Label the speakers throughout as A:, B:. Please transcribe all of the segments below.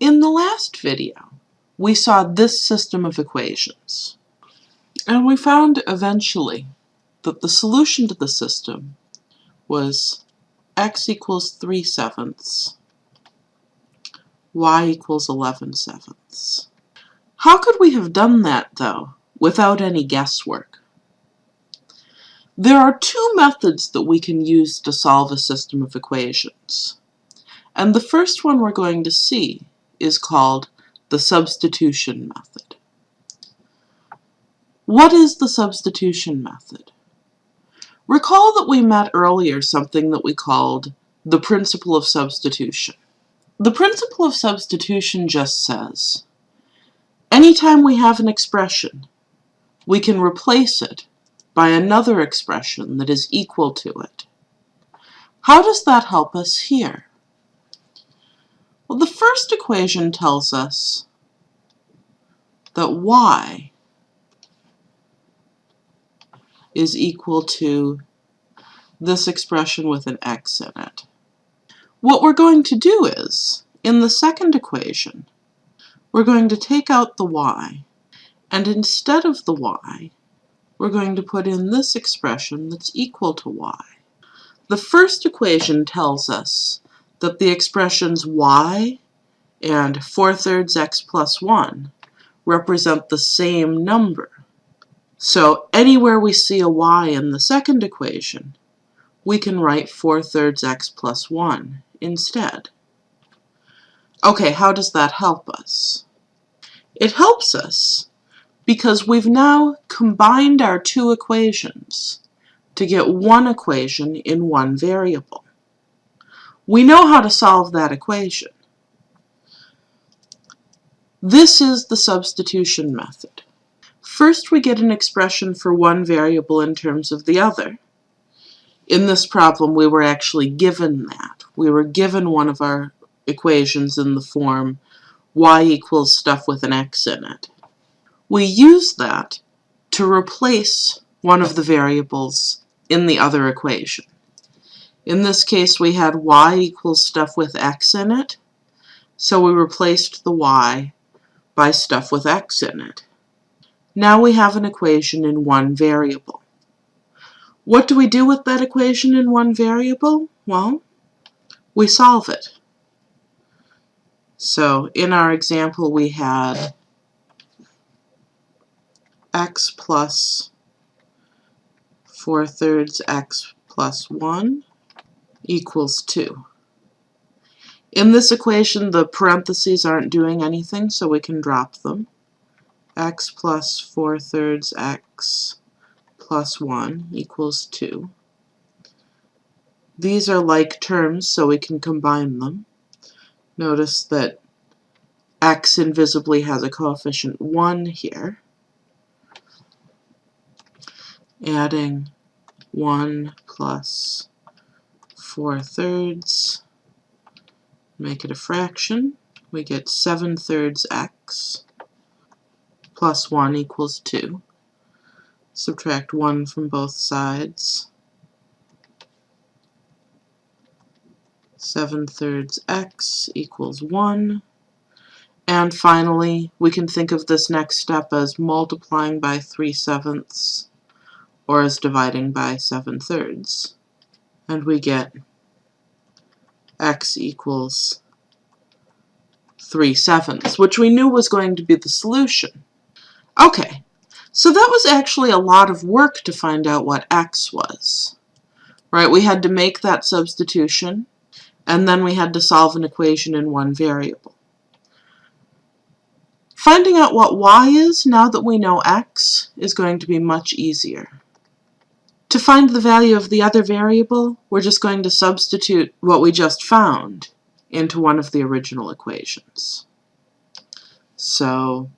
A: In the last video, we saw this system of equations. And we found eventually that the solution to the system was x equals 3 sevenths, y equals 11 sevenths. How could we have done that, though, without any guesswork? There are two methods that we can use to solve a system of equations. And the first one we're going to see is called the substitution method. What is the substitution method? Recall that we met earlier something that we called the principle of substitution. The principle of substitution just says, anytime we have an expression, we can replace it by another expression that is equal to it. How does that help us here? Well, the first equation tells us that y is equal to this expression with an x in it. What we're going to do is, in the second equation, we're going to take out the y, and instead of the y, we're going to put in this expression that's equal to y. The first equation tells us that the expressions y and 4 thirds x plus 1 represent the same number. So anywhere we see a y in the second equation, we can write 4 thirds x plus 1 instead. Okay, how does that help us? It helps us because we've now combined our two equations to get one equation in one variable. We know how to solve that equation. This is the substitution method. First we get an expression for one variable in terms of the other. In this problem we were actually given that. We were given one of our equations in the form y equals stuff with an x in it. We use that to replace one of the variables in the other equation. In this case, we had y equals stuff with x in it, so we replaced the y by stuff with x in it. Now we have an equation in one variable. What do we do with that equation in one variable? Well, we solve it. So in our example, we had x plus 4 thirds x plus 1 equals 2. In this equation, the parentheses aren't doing anything, so we can drop them. x plus 4 thirds x plus 1 equals 2. These are like terms, so we can combine them. Notice that x invisibly has a coefficient 1 here. Adding 1 plus 4 thirds, make it a fraction, we get 7 thirds x plus 1 equals 2. Subtract 1 from both sides. 7 thirds x equals 1. And finally, we can think of this next step as multiplying by 3 sevenths or as dividing by 7 thirds. And we get x equals 3 sevenths, which we knew was going to be the solution. Okay, so that was actually a lot of work to find out what x was. Right, we had to make that substitution, and then we had to solve an equation in one variable. Finding out what y is, now that we know x, is going to be much easier. To find the value of the other variable, we're just going to substitute what we just found into one of the original equations. So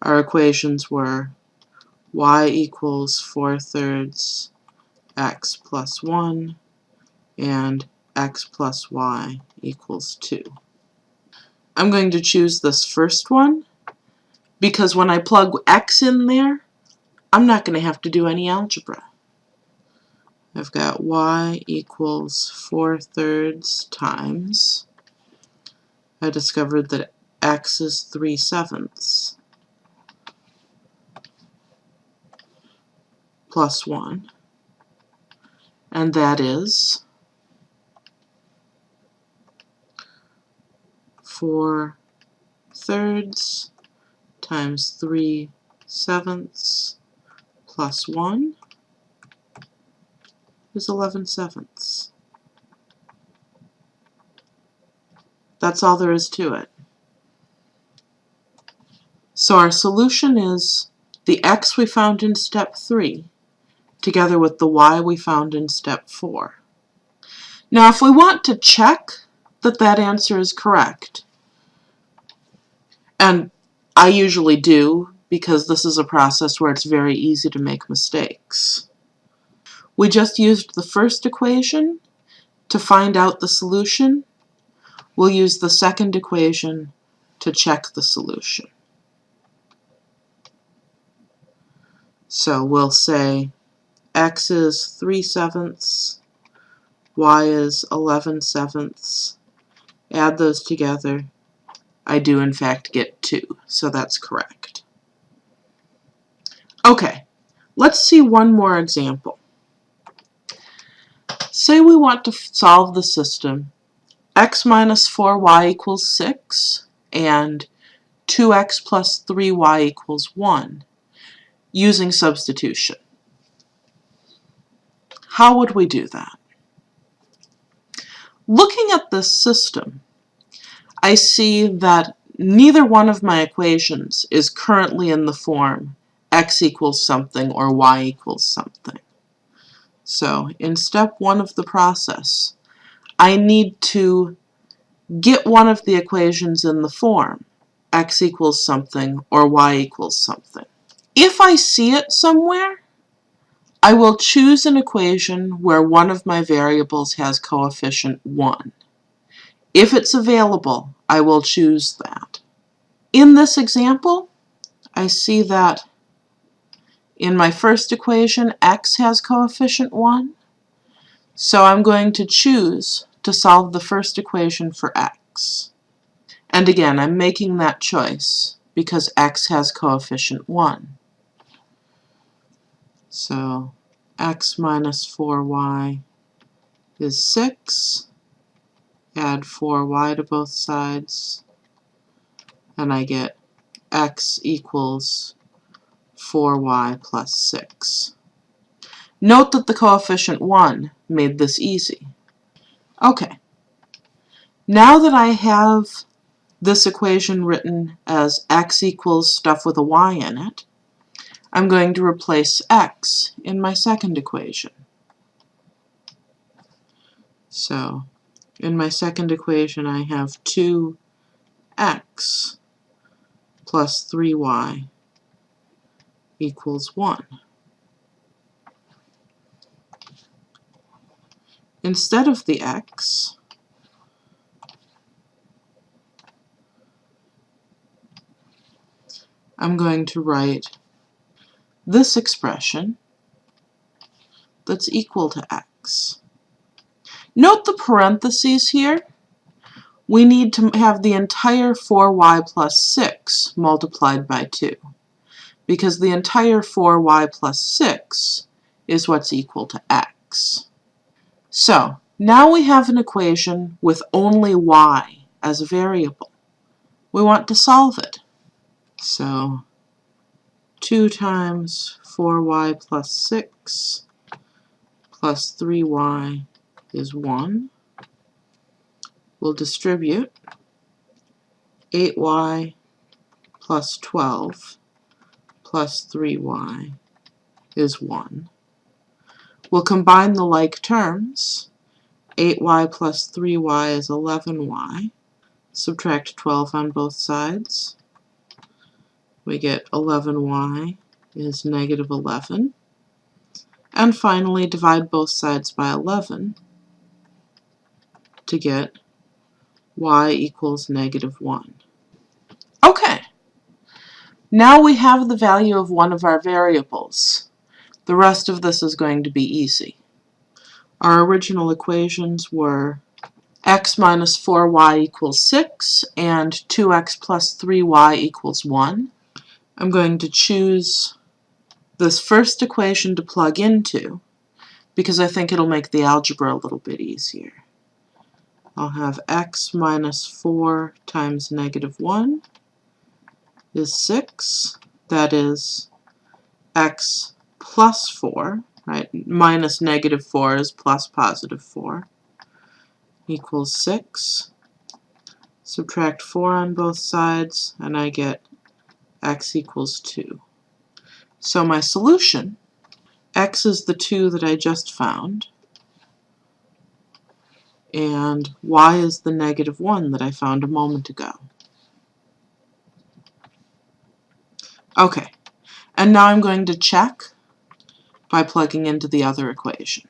A: our equations were y equals 4 thirds x plus 1 and x plus y equals 2. I'm going to choose this first one because when I plug x in there, I'm not going to have to do any algebra. I've got y equals 4 thirds times I discovered that x is 3 sevenths plus 1, and that is 4 thirds times 3 sevenths plus 1 is 11 sevenths. That's all there is to it. So our solution is the x we found in step 3 together with the y we found in step 4. Now if we want to check that that answer is correct, and I usually do because this is a process where it's very easy to make mistakes. We just used the first equation to find out the solution. We'll use the second equation to check the solution. So we'll say x is 3 sevenths, y is 11 sevenths. Add those together. I do in fact get 2, so that's correct. Okay, let's see one more example. Say we want to solve the system x minus 4y equals 6 and 2x plus 3y equals 1 using substitution. How would we do that? Looking at this system, I see that neither one of my equations is currently in the form x equals something or y equals something. So in step one of the process, I need to get one of the equations in the form x equals something or y equals something. If I see it somewhere, I will choose an equation where one of my variables has coefficient 1. If it's available, I will choose that. In this example, I see that in my first equation, x has coefficient 1, so I'm going to choose to solve the first equation for x. And again, I'm making that choice because x has coefficient 1. So x minus 4y is 6. Add 4y to both sides, and I get x equals 4y plus 6. Note that the coefficient 1 made this easy. Okay, now that I have this equation written as x equals stuff with a y in it, I'm going to replace x in my second equation. So, in my second equation I have 2x plus 3y equals 1. Instead of the x, I'm going to write this expression that's equal to x. Note the parentheses here. We need to have the entire 4y plus 6 multiplied by 2 because the entire 4y plus 6 is what's equal to x. So, now we have an equation with only y as a variable. We want to solve it. So, 2 times 4y plus 6 plus 3y is 1. We'll distribute 8y plus 12 plus 3y is 1. We'll combine the like terms. 8y plus 3y is 11y. Subtract 12 on both sides. We get 11y is negative 11. And finally, divide both sides by 11 to get y equals negative 1. Now we have the value of one of our variables. The rest of this is going to be easy. Our original equations were x minus 4y equals 6 and 2x plus 3y equals 1. I'm going to choose this first equation to plug into because I think it'll make the algebra a little bit easier. I'll have x minus 4 times negative 1 is 6. That is x plus 4, right? Minus negative 4 is plus positive 4 equals 6. Subtract 4 on both sides, and I get x equals 2. So my solution, x is the 2 that I just found, and y is the negative 1 that I found a moment ago. Okay, and now I'm going to check by plugging into the other equation.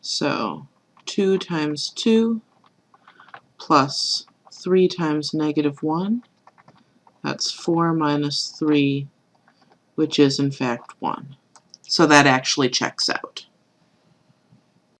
A: So 2 times 2 plus 3 times negative 1, that's 4 minus 3, which is in fact 1. So that actually checks out.